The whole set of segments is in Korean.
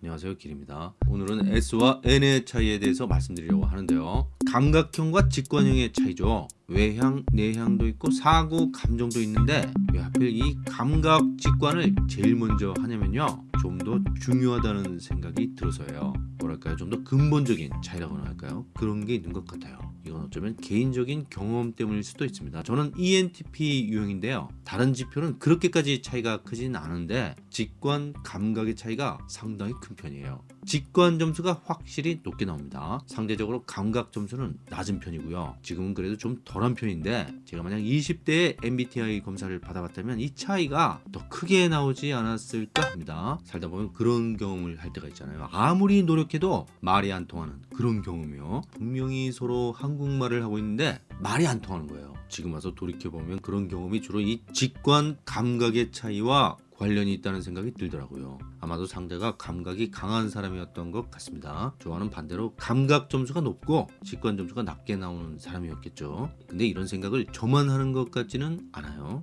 안녕하세요 길입니다. 오늘은 S와 N의 차이에 대해서 말씀드리려고 하는데요. 감각형과 직관형의 차이죠 외향, 내향도 있고 사고, 감정도 있는데 왜 하필 이 감각, 직관을 제일 먼저 하냐면요. 좀 더 중요하다는 생각이 들어서예요. 뭐랄까요? 좀 더 근본적인 차이라고나 할까요? 그런 게 있는 것 같아요. 이건 어쩌면 개인적인 경험 때문일 수도 있습니다. 저는 ENTP 유형인데요. 다른 지표는 그렇게까지 차이가 크진 않은데 직관, 감각의 차이가 상당히 큰 편이에요 직관 점수가 확실히 높게 나옵니다. 상대적으로 감각 점수는 낮은 편이고요. 지금은 그래도 좀 덜한 편인데 제가 만약 20대에 MBTI 검사를 받아봤다면 이 차이가 더 크게 나오지 않았을까 합니다. 살다 보면 그런 경험을 할 때가 있잖아요. 아무리 노력해도 말이 안 통하는 그런 경험이요. 분명히 서로 한국말을 하고 있는데 말이 안 통하는 거예요. 지금 와서 돌이켜보면 그런 경험이 주로 이 직관 감각의 차이와 관련이 있다는 생각이 들더라고요. 아마도 상대가 감각이 강한 사람이었던 것 같습니다. 좋아하는 반대로 감각 점수가 높고 직관 점수가 낮게 나오는 사람이었겠죠. 근데 이런 생각을 저만 하는 것 같지는 않아요.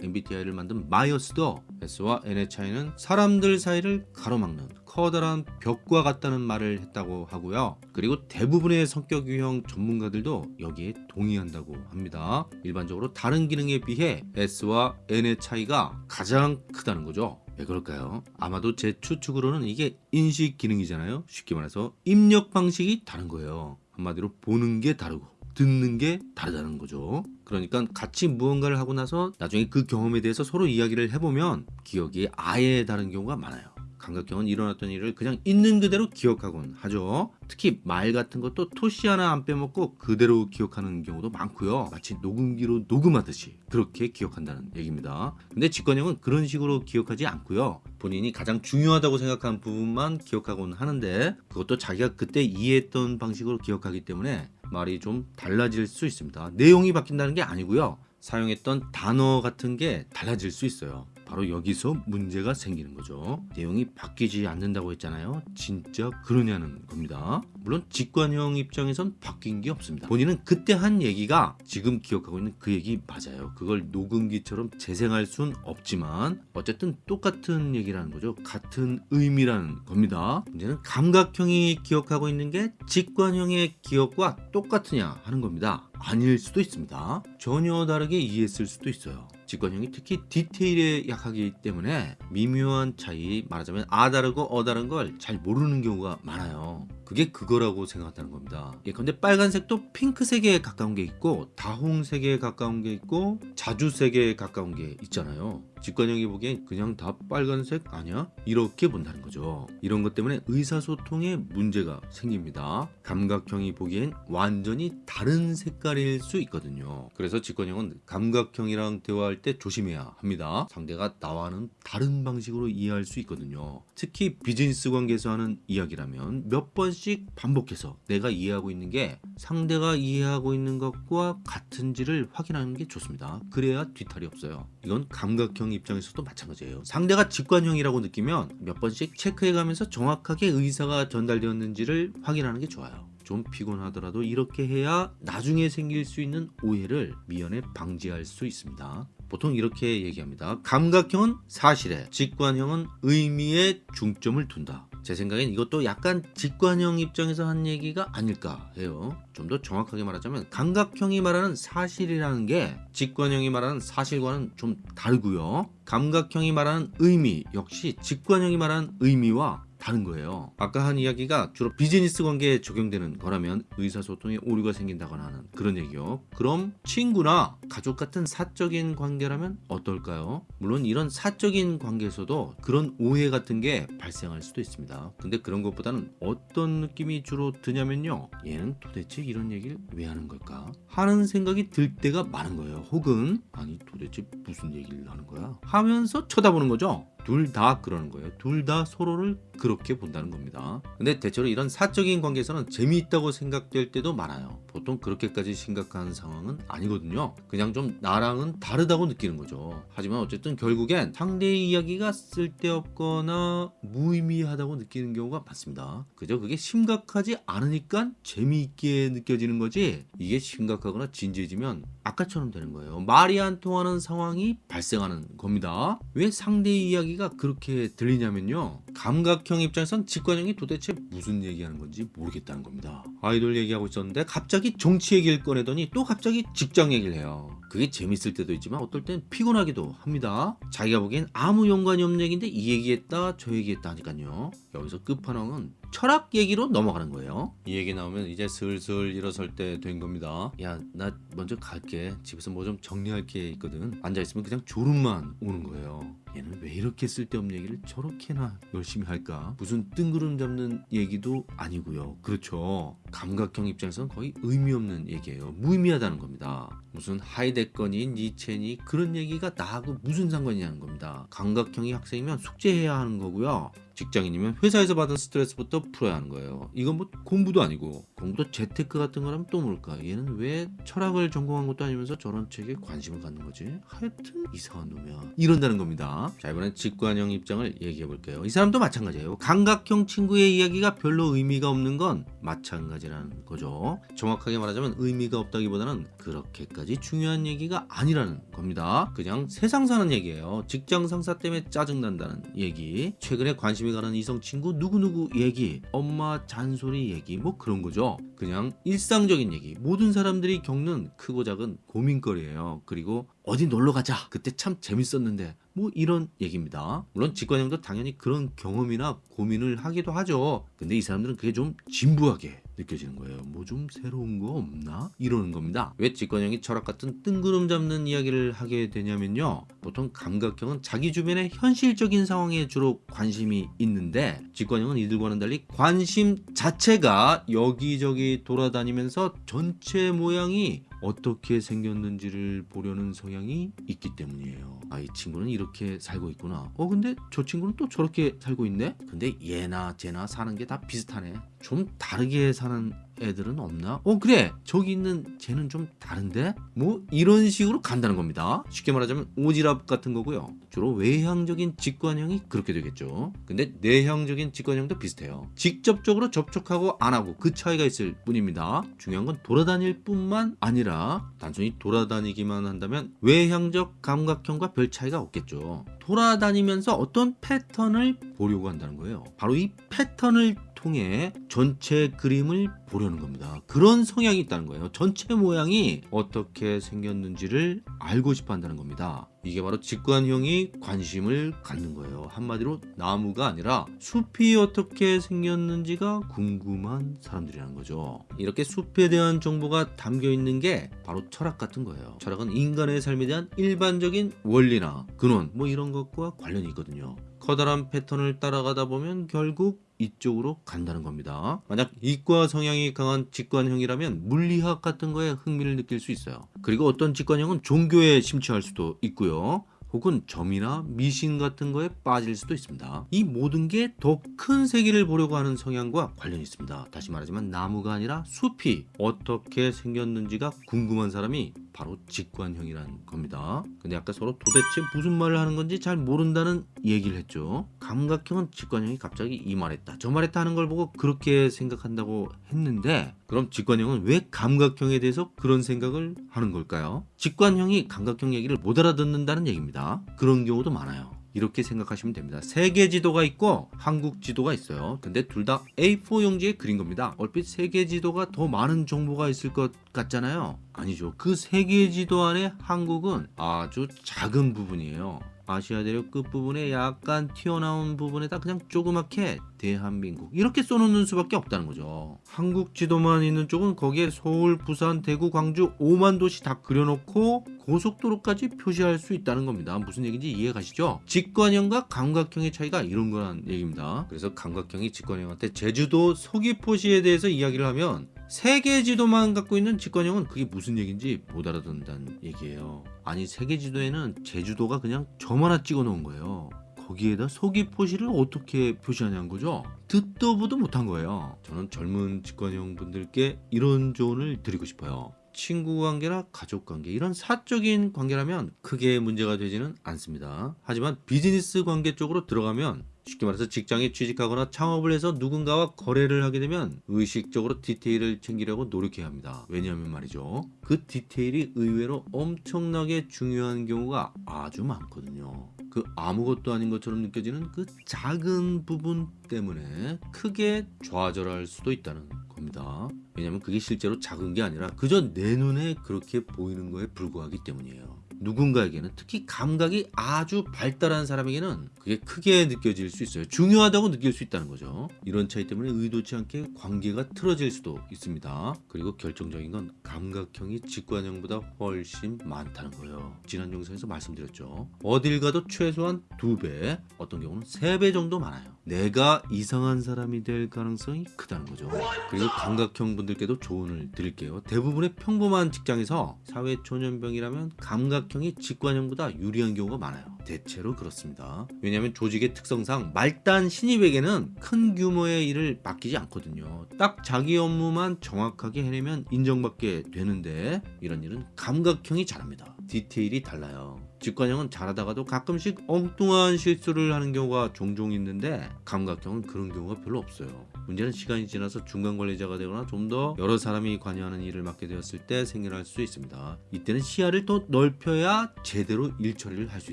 MBTI를 만든 마이어스도 S와 N의 차이는 사람들 사이를 가로막는 커다란 벽과 같다는 말을 했다고 하고요. 그리고 대부분의 성격 유형 전문가들도 여기에 동의한다고 합니다. 일반적으로 다른 기능에 비해 S와 N의 차이가 가장 크다는 거죠. 왜 그럴까요? 아마도 제 추측으로는 이게 인식 기능이잖아요. 쉽게 말해서 입력 방식이 다른 거예요. 한마디로 보는 게 다르고 듣는 게 다르다는 거죠. 그러니까 같이 무언가를 하고 나서 나중에 그 경험에 대해서 서로 이야기를 해보면 기억이 아예 다른 경우가 많아요. 감각형은 일어났던 일을 그냥 있는 그대로 기억하곤 하죠. 특히 말 같은 것도 토시 하나 안 빼먹고 그대로 기억하는 경우도 많고요. 마치 녹음기로 녹음하듯이 그렇게 기억한다는 얘기입니다. 근데 직관형은 그런 식으로 기억하지 않고요. 본인이 가장 중요하다고 생각한 부분만 기억하곤 하는데 그것도 자기가 그때 이해했던 방식으로 기억하기 때문에 말이 좀 달라질 수 있습니다. 내용이 바뀐다는 게 아니고요. 사용했던 단어 같은 게 달라질 수 있어요. 바로 여기서 문제가 생기는 거죠. 내용이 바뀌지 않는다고 했잖아요. 진짜 그러냐는 겁니다. 물론 직관형 입장에선 바뀐 게 없습니다. 본인은 그때 한 얘기가 지금 기억하고 있는 그 얘기 맞아요. 그걸 녹음기처럼 재생할 순 없지만 어쨌든 똑같은 얘기라는 거죠. 같은 의미라는 겁니다. 문제는 감각형이 기억하고 있는 게 직관형의 기억과 똑같으냐 하는 겁니다. 아닐 수도 있습니다. 전혀 다르게 이해했을 수도 있어요. 직관형이 특히 디테일에 약하기 때문에 미묘한 차이 말하자면 아 다르고 어 다른 걸 잘 모르는 경우가 많아요 그게 그거라고 생각한다는 겁니다. 예컨대 빨간색도 핑크색에 가까운 게 있고 다홍색에 가까운 게 있고 자주색에 가까운 게 있잖아요. 직관형이 보기엔 그냥 다 빨간색 아니야? 이렇게 본다는 거죠. 이런 것 때문에 의사소통에 문제가 생깁니다. 감각형이 보기엔 완전히 다른 색깔일 수 있거든요. 그래서 직관형은 감각형이랑 대화할 때 조심해야 합니다. 상대가 나와는 다른 방식으로 이해할 수 있거든요. 특히 비즈니스 관계에서 하는 이야기라면 몇 번씩 반복해서 내가 이해하고 있는 게 상대가 이해하고 있는 것과 같은지를 확인하는 게 좋습니다. 그래야 뒤탈이 없어요. 이건 감각형 입장에서도 마찬가지예요. 상대가 직관형이라고 느끼면 몇 번씩 체크해가면서 정확하게 의사가 전달되었는지를 확인하는 게 좋아요. 좀 피곤하더라도 이렇게 해야 나중에 생길 수 있는 오해를 미연에 방지할 수 있습니다. 보통 이렇게 얘기합니다. 감각형은 사실에 직관형은 의미에 중점을 둔다 제 생각엔 이것도 약간 직관형 입장에서 한 얘기가 아닐까 해요. 좀 더 정확하게 말하자면 감각형이 말하는 사실이라는 게 직관형이 말하는 사실과는 좀 다르고요. 감각형이 말하는 의미 역시 직관형이 말하는 의미와 다른 거예요 아까 한 이야기가 주로 비즈니스 관계에 적용되는 거라면 의사소통에 오류가 생긴다거나 하는 그런 얘기요 그럼 친구나 가족 같은 사적인 관계라면 어떨까요? 물론 이런 사적인 관계에서도 그런 오해 같은 게 발생할 수도 있습니다 근데 그런 것보다는 어떤 느낌이 주로 드냐면요 얘는 도대체 이런 얘기를 왜 하는 걸까? 하는 생각이 들 때가 많은 거예요 혹은 아니 도대체 무슨 얘기를 하는 거야? 하면서 쳐다보는 거죠 둘 다 그러는 거예요. 둘 다 서로를 그렇게 본다는 겁니다. 근데 대체로 이런 사적인 관계에서는 재미있다고 생각될 때도 많아요. 보통 그렇게까지 심각한 상황은 아니거든요. 그냥 좀 나랑은 다르다고 느끼는 거죠. 하지만 어쨌든 결국엔 상대의 이야기가 쓸데없거나 무의미하다고 느끼는 경우가 많습니다. 그저 그게 심각하지 않으니까 재미있게 느껴지는 거지 이게 심각하거나 진지해지면 아까처럼 되는 거예요. 말이 안 통하는 상황이 발생하는 겁니다. 왜 상대의 이야기가 그렇게 들리냐면요. 감각형 입장에선 직관형이 도대체 무슨 얘기하는 건지 모르겠다는 겁니다. 아이돌 얘기하고 있었는데 갑자기 정치 얘기를 꺼내더니 또 갑자기 직장 얘기를 해요. 그게 재밌을 때도 있지만 어떨 땐 피곤하기도 합니다. 자기가 보기엔 아무 연관이 없는 얘기인데 이 얘기했다 저 얘기했다 하니까요. 여기서 끝판왕은 철학 얘기로 넘어가는 거예요. 이 얘기 나오면 이제 슬슬 일어설 때 된 겁니다. 야 나 먼저 갈게. 집에서 뭐 좀 정리할 게 있거든. 앉아있으면 그냥 졸음만 오는 거예요. 얘는 왜 이렇게 쓸데없는 얘기를 저렇게나 열심히 할까? 무슨 뜬구름 잡는 얘기도 아니고요. 그렇죠. 감각형 입장에서는 거의 의미 없는 얘기예요. 무의미하다는 겁니다. 무슨 하이데거니 니체니 그런 얘기가 나하고 무슨 상관이냐는 겁니다. 감각형이 학생이면 숙제해야 하는 거고요. 직장인이면 회사에서 받은 스트레스부터 풀어야 하는 거예요. 이건 뭐 공부도 아니고 공부도 재테크 같은 거라면 또 뭘까? 얘는 왜 철학을 전공한 것도 아니면서 저런 책에 관심을 갖는 거지? 하여튼 이상한 놈이야. 이런다는 겁자 이번엔 직관형 입장을 얘기해 볼게요. 이 사람도 마찬가지예요. 감각형 친구의 이야기가 별로 의미가 없는 건 마찬가지라는 거죠. 정확하게 말하자면 의미가 없다기보다는 그렇게까지 중요한 얘기가 아니라는 겁니다. 그냥 세상 사는 얘기예요. 직장 상사 때문에 짜증난다는 얘기, 최근에 관심이 가는 이성 친구 누구누구 얘기, 엄마 잔소리 얘기 뭐 그런 거죠. 그냥 일상적인 얘기. 모든 사람들이 겪는 크고 작은 고민거리예요. 그리고 어디 놀러 가자. 그때 참 재밌었는데. 뭐 이런 얘기입니다. 물론 직관형도 당연히 그런 경험이나 고민을 하기도 하죠. 근데 이 사람들은 그게 좀 진부하게 느껴지는 거예요. 뭐 좀 새로운 거 없나? 이러는 겁니다. 왜 직관형이 철학 같은 뜬구름 잡는 이야기를 하게 되냐면요. 보통 감각형은 자기 주변의 현실적인 상황에 주로 관심이 있는데 직관형은 이들과는 달리 관심 자체가 여기저기 돌아다니면서 전체 모양이 어떻게 생겼는지를 보려는 성향이 있기 때문이에요. 아, 이 친구는 이렇게 살고 있구나. 어, 근데 저 친구는 또 저렇게 살고 있네? 근데 얘나 쟤나 사는 게 다 비슷하네. 좀 다르게 사는 애들은 없나? 어 그래. 저기 있는 쟤는 좀 다른데? 뭐 이런 식으로 간다는 겁니다. 쉽게 말하자면 오지랖 같은 거고요. 주로 외향적인 직관형이 그렇게 되겠죠. 근데 내향적인 직관형도 비슷해요. 직접적으로 접촉하고 안 하고 그 차이가 있을 뿐입니다. 중요한 건 돌아다닐 뿐만 아니라 단순히 돌아다니기만 한다면 외향적 감각형과 별 차이가 없겠죠. 돌아다니면서 어떤 패턴을 보려고 한다는 거예요. 바로 이 패턴을 통해 전체 그림을 보려는 겁니다. 그런 성향이 있다는 거예요. 전체 모양이 어떻게 생겼는지를 알고 싶어 한다는 겁니다. 이게 바로 직관형이 관심을 갖는 거예요. 한마디로 나무가 아니라 숲이 어떻게 생겼는지가 궁금한 사람들이라는 거죠. 이렇게 숲에 대한 정보가 담겨 있는 게 바로 철학 같은 거예요. 철학은 인간의 삶에 대한 일반적인 원리나 근원 뭐 이런 것과 관련이 있거든요. 커다란 패턴을 따라가다 보면 결국 이쪽으로 간다는 겁니다. 만약 이과 성향이 강한 직관형이라면 물리학 같은 거에 흥미를 느낄 수 있어요. 그리고 어떤 직관형은 종교에 심취할 수도 있고요. 혹은 점이나 미신 같은 거에 빠질 수도 있습니다. 이 모든 게 더 큰 세계를 보려고 하는 성향과 관련이 있습니다. 다시 말하지만 나무가 아니라 숲이 어떻게 생겼는지가 궁금한 사람이 바로 직관형이라는 겁니다. 근데 아까 서로 도대체 무슨 말을 하는 건지 잘 모른다는 얘기를 했죠. 감각형은 직관형이 갑자기 이 말했다 저 말했다 하는 걸 보고 그렇게 생각한다고 했는데 그럼 직관형은 왜 감각형에 대해서 그런 생각을 하는 걸까요? 직관형이 감각형 얘기를 못 알아듣는다는 얘기입니다. 그런 경우도 많아요. 이렇게 생각하시면 됩니다. 세계 지도가 있고 한국 지도가 있어요. 근데 둘 다 A4 용지에 그린 겁니다. 얼핏 세계 지도가 더 많은 정보가 있을 것 같잖아요. 아니죠. 그 세계 지도 안에 한국은 아주 작은 부분이에요. 아시아 대륙 끝부분에 약간 튀어나온 부분에다 그냥 조그맣게 대한민국. 이렇게 써놓는 수밖에 없다는 거죠. 한국 지도만 있는 쪽은 거기에 서울, 부산, 대구, 광주 5만 도시 다 그려놓고 고속도로까지 표시할 수 있다는 겁니다. 무슨 얘기인지 이해 가시죠? 직관형과 감각형의 차이가 이런 거란 얘기입니다. 그래서 감각형이 직관형한테 제주도 서귀포시에 대해서 이야기를 하면 세계 지도만 갖고 있는 직관형은 그게 무슨 얘기인지 못 알아듣는다는 얘기예요. 아니 세계 지도에는 제주도가 그냥 점 하나 찍어 놓은 거예요. 거기에다 서귀포시를 어떻게 표시하냐는 거죠. 듣도 보도 못한 거예요. 저는 젊은 직관형 분들께 이런 조언을 드리고 싶어요. 친구 관계나 가족 관계 이런 사적인 관계라면 크게 문제가 되지는 않습니다. 하지만 비즈니스 관계 쪽으로 들어가면 쉽게 말해서 직장에 취직하거나 창업을 해서 누군가와 거래를 하게 되면 의식적으로 디테일을 챙기려고 노력해야 합니다. 왜냐하면 말이죠. 그 디테일이 의외로 엄청나게 중요한 경우가 아주 많거든요. 그 아무것도 아닌 것처럼 느껴지는 그 작은 부분 때문에 크게 좌절할 수도 있다는 겁니다. 왜냐하면 그게 실제로 작은 게 아니라 그저 내 눈에 그렇게 보이는 거에 불과하기 때문이에요. 누군가에게는 특히 감각이 아주 발달한 사람에게는 그게 크게 느껴질 수 있어요. 중요하다고 느낄 수 있다는 거죠. 이런 차이 때문에 의도치 않게 관계가 틀어질 수도 있습니다. 그리고 결정적인 건 감각형이 직관형보다 훨씬 많다는 거예요. 지난 영상에서 말씀드렸죠. 어딜 가도 최소한 두 배, 어떤 경우는 세배 정도 많아요. 내가 이상한 사람이 될 가능성이 크다는 거죠. 그리고 감각형 분들께도 조언을 드릴게요. 대부분의 평범한 직장에서 사회 초년병이라면 감각형이 직관형보다 유리한 경우가 많아요. 대체로 그렇습니다. 왜냐하면 조직의 특성상 말단 신입에게는 큰 규모의 일을 맡기지 않거든요. 딱 자기 업무만 정확하게 해내면 인정받게 되는데 이런 일은 감각형이 잘합니다. 디테일이 달라요. 직관형은 잘하다가도 가끔씩 엉뚱한 실수를 하는 경우가 종종 있는데 감각형은 그런 경우가 별로 없어요. 문제는 시간이 지나서 중간 관리자가 되거나 좀 더 여러 사람이 관여하는 일을 맡게 되었을 때 생겨날 수 있습니다. 이때는 시야를 더 넓혀야 제대로 일 처리를 할 수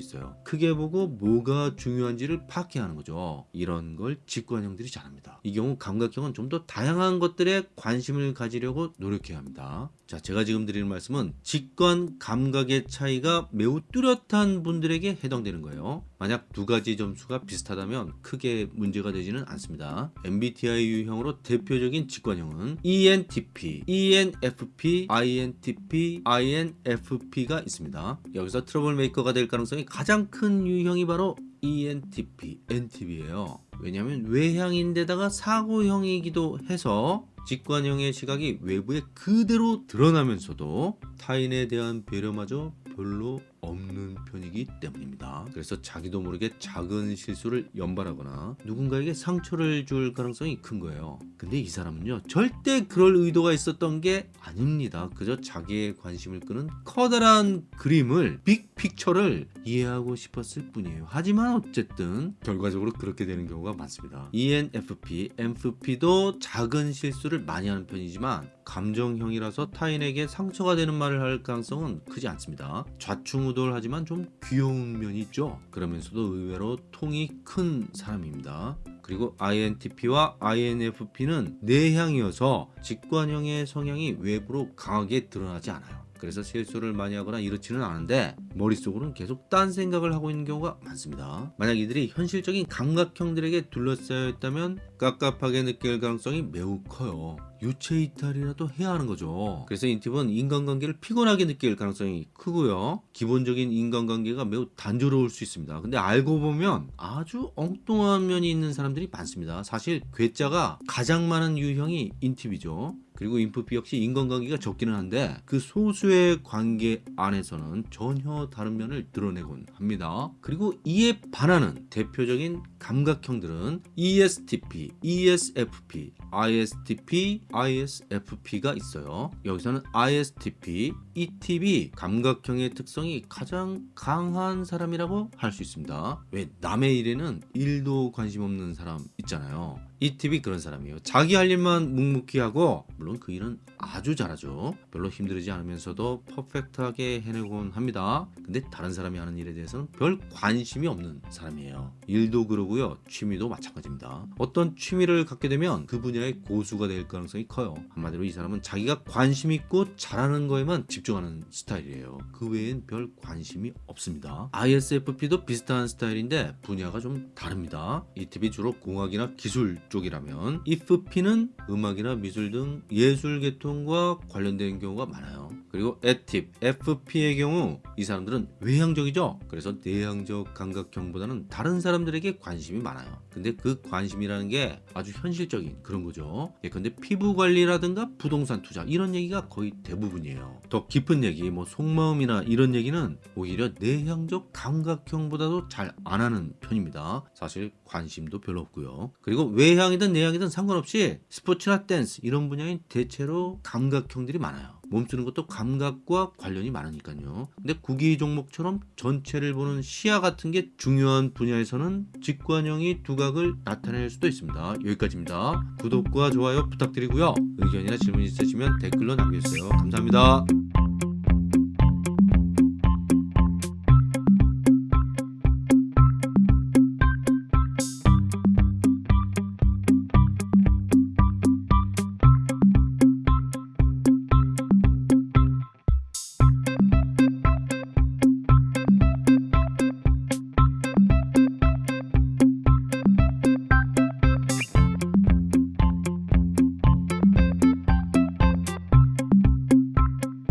있어요. 크게 보고 뭐가 중요한지를 파악해야 하는 거죠. 이런 걸 직관형들이 잘합니다. 이 경우 감각형은 좀 더 다양한 것들에 관심을 가지려고 노력해야 합니다. 자, 제가 지금 드리는 말씀은 직관 감각의 차이가 매우 뚜렷 한 분들에게 해당되는 거예요. 만약 두 가지 점수가 비슷하다면 크게 문제가 되지는 않습니다. MBTI 유형으로 대표적인 직관형은 ENTP, ENFP, INTP, INFP가 있습니다. 여기서 trouble maker가 될 가능성이 가장 큰 유형이 바로 ENTP, ENTP예요. 왜냐하면 외향인데다가 사고형이기도 해서 직관형의 시각이 외부에 그대로 드러나면서도 타인에 대한 배려마저 별로 없는 편이기 때문입니다. 그래서 자기도 모르게 작은 실수를 연발하거나 누군가에게 상처를 줄 가능성이 큰 거예요. 근데 이 사람은요 절대 그럴 의도가 있었던 게 아닙니다. 그저 자기의 관심을 끄는 커다란 그림을 빅픽처를 이해하고 싶었을 뿐이에요. 하지만 어쨌든 결과적으로 그렇게 되는 경우가 많습니다. ENFP, MFP도 작은 실수를 많이 하는 편이지만 감정형이라서 타인에게 상처가 되는 말을 할 가능성은 크지 않습니다. 좌충 우돌하지만 좀 귀여운 면이 있죠. 그러면서도 의외로 통이 큰 사람입니다. 그리고 INTP와 INFP는 내향이어서 직관형의 성향이 외부로 강하게 드러나지 않아요. 그래서 실수를 많이 하거나 이렇지는 않은데 머릿속으로는 계속 딴 생각을 하고 있는 경우가 많습니다. 만약 이들이 현실적인 감각형들에게 둘러싸여 있다면 깝깝하게 느낄 가능성이 매우 커요. 유체 이탈이라도 해야 하는 거죠. 그래서 인팁은 인간관계를 피곤하게 느낄 가능성이 크고요. 기본적인 인간관계가 매우 단조로울 수 있습니다. 근데 알고 보면 아주 엉뚱한 면이 있는 사람들이 많습니다. 사실 괴짜가 가장 많은 유형이 인팁이죠. 그리고 인프피 역시 인간관계가 적기는 한데 그 소수의 관계 안에서는 전혀 다른 면을 드러내곤 합니다. 그리고 이에 반하는 대표적인 감각형들은 ESTP, ESFP, ISTP, ISFP가 있어요. 여기서는 ISTP, ETP 감각형의 특성이 가장 강한 사람이라고 할 수 있습니다. 왜 남의 일에는 일도 관심 없는 사람 있잖아요. ETP 그런 사람이에요. 자기 할 일만 묵묵히 하고 물론 그 일은 아주 잘하죠. 별로 힘들지 않으면서도 퍼펙트하게 해내곤 합니다. 근데 다른 사람이 하는 일에 대해서는 별 관심이 없는 사람이에요. 일도 그러고요. 취미도 마찬가지입니다. 어떤 취미를 갖게 되면 그 분야 의 고수가 될 가능성이 커요. 한마디로 이 사람은 자기가 관심 있고 잘하는 거에만 집중하는 스타일이에요. 그 외엔 별 관심이 없습니다. ISFP도 비슷한 스타일인데 분야가 좀 다릅니다. ETP 주로 공학이나 기술 쪽이라면 IFP는 음악이나 미술 등 예술 계통과 관련된 경우가 많아요. 그리고 에팁, FP의 경우 이 사람들은 외향적이죠. 그래서 내향적 감각형보다는 다른 사람들에게 관심이 많아요. 근데 그 관심이라는 게 아주 현실적인 그런 거죠. 예컨대 피부 관리라든가 부동산 투자 이런 얘기가 거의 대부분이에요. 더 깊은 얘기, 뭐 속마음이나 이런 얘기는 오히려 내향적 감각형보다도 잘 안 하는 편입니다. 사실 관심도 별로 없고요. 그리고 외향이든 내향이든 상관없이 스포츠나 댄스 이런 분야인 대체로 감각형들이 많아요. 몸쓰는 것도 감각과 관련이 많으니까요. 근데 구기 종목처럼 전체를 보는 시야 같은 게 중요한 분야에서는 직관형이 두각을 나타낼 수도 있습니다. 여기까지입니다. 구독과 좋아요 부탁드리고요. 의견이나 질문 있으시면 댓글로 남겨주세요. 감사합니다.